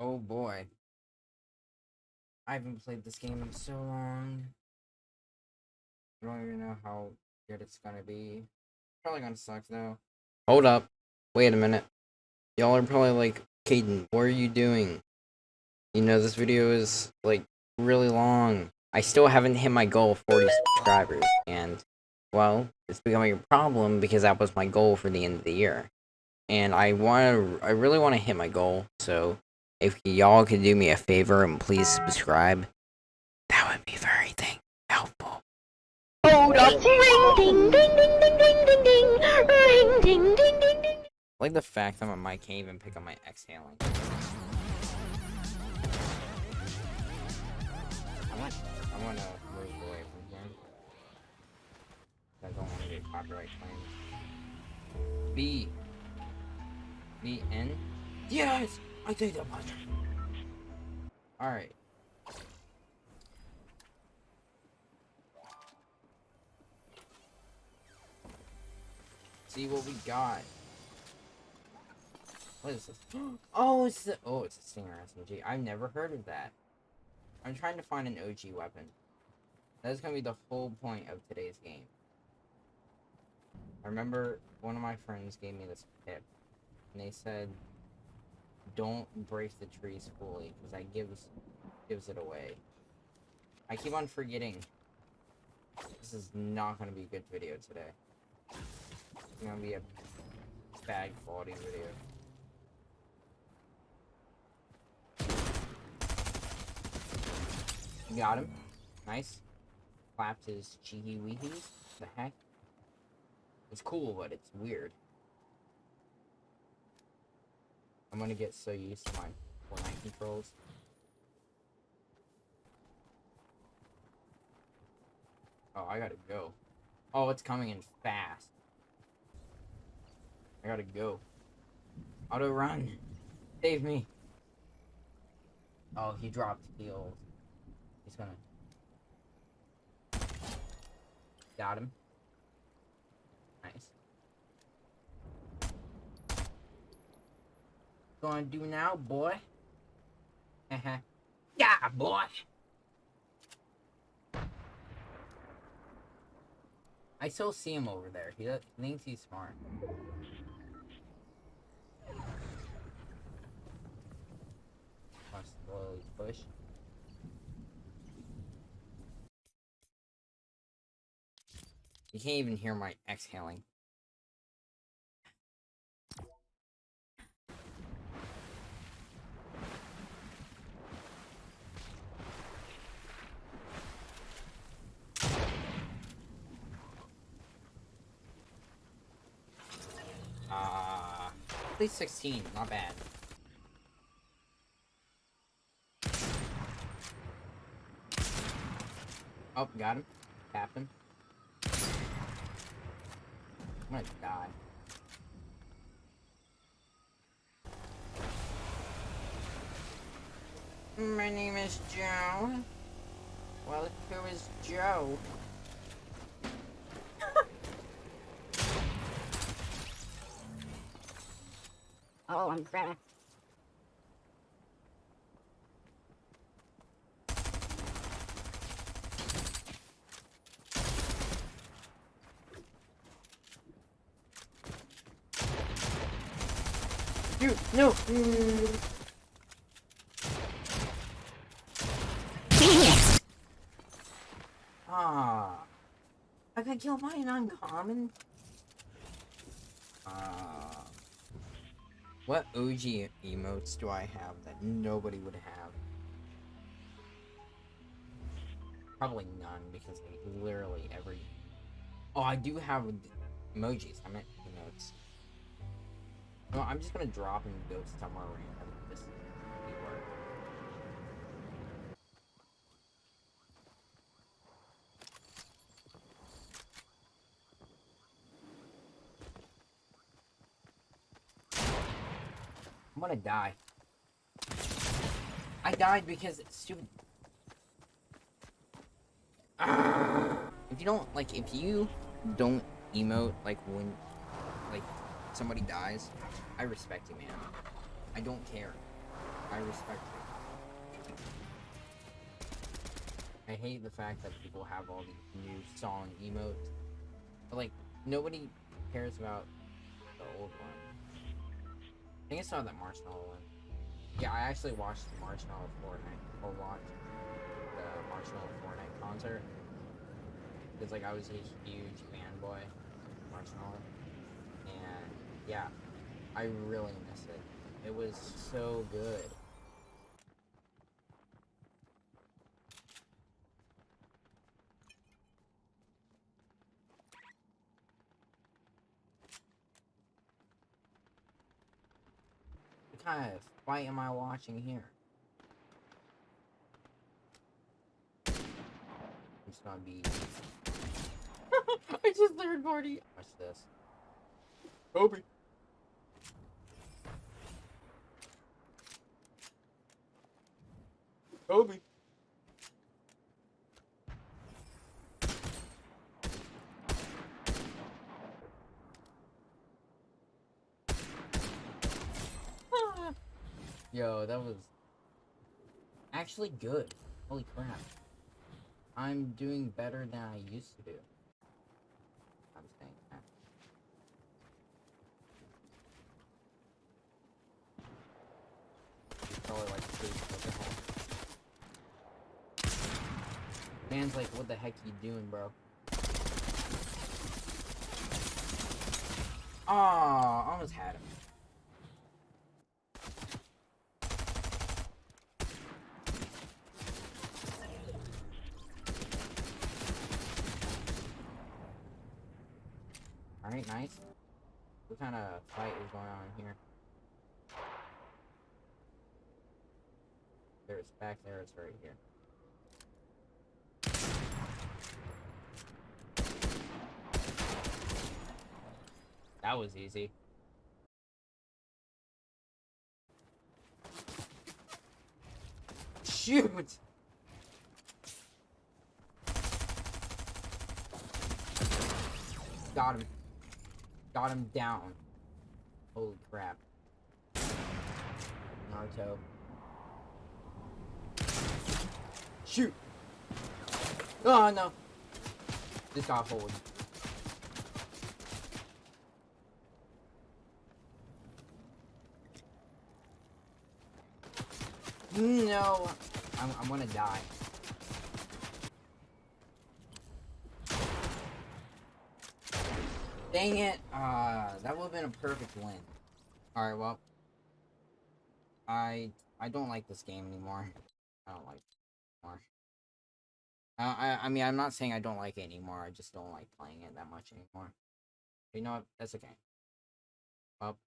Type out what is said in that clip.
Oh boy. I haven't played this game in so long. I don't even know how good it's gonna be. Probably gonna suck though. Hold up. Wait a minute. Y'all are probably like, Caden, what are you doing? You know, this video is like really long. I still haven't hit my goal of 40 subscribers, and well, it's becoming a problem because that was my goal for the end of the year. And I want to, I really want to hit my goal, so if y'all could do me a favor and please subscribe, that would be very thing helpful. Hold up! Ring ding ding ding ding ding ding ding ring ding ding ding ding like the fact that my mic can't even pick up my exhaling. I want to move away from here. I don't want to get copyright claims. B. B N. Yes, I did that much. All right. See what we got. What is this? Oh, it's the oh, it's a Stinger SMG. I've never heard of that. I'm trying to find an OG weapon. That's gonna be the whole point of today's game. I remember one of my friends gave me this tip, and they said, "Don't break the trees fully, because that gives gives it away." I keep on forgetting. This is not gonna be a good video today. It's gonna be a bad quality video. Got him. Nice. Clapped his cheeky weehies. The heck? It's cool, but it's weird. I'm gonna get so used to my Fortnite controls. Oh, I gotta go. Oh, it's coming in fast. I gotta go. Auto run. Save me. Oh, he dropped heals. He's gonna. Got him. Nice. Gonna do now, boy? Uh-huh. yeah, boy! I still see him over there. He thinks he's smart. Must slowly push. You can't even hear my exhaling. Uh, at least 16, not bad. Oh, got him. Tapped him. I'm gonna die. My name is Joe. Well, who is Joe? Oh, I'm cracked. Dude, no! Mm. Ah. I got killed by an uncommon? Ah. What OG emotes do I have that nobody would have? Probably none, because literally every... Oh, I do have emojis. I meant emotes. No, I'm just gonna drop and go somewhere random. Just see where. I'm gonna die. I died because stupid. Ah! If you don't like, if you don't emote like when, like somebody dies, I respect you, man. I don't care. I respect it. I hate the fact that people have all these new song emotes. But like nobody cares about the old one. I think I saw that Marshmello one. Yeah, I actually watched the Marshmello Fortnite or watched the Marshmello Fortnite concert. Because like I was a huge fanboy of Marshmello. And yeah, I really miss it. It was so good. Kind of fight am I watching here? It's gonna be. I just third party. Watch this. Kobe. Kobe. Yo, that was actually good. Holy crap. I'm doing better than I used to do. I'm saying that. Oh, Probably like three. Man's like, what the heck you doing, bro? Aw, almost had him. Alright, nice. What kind of fight is going on here? There's back there, it's right here. That was easy. Shoot! Got him. Got him down. Holy crap. Naruto. Shoot! Oh no! This got hold. Mm, no! I'm, I'm gonna die. Dang it! Uh, that would have been a perfect win. Alright, well. I I don't like this game anymore. I don't like anymore. Uh, I, I mean, I'm not saying I don't like it anymore. I just don't like playing it that much anymore. You know what? That's okay. Well,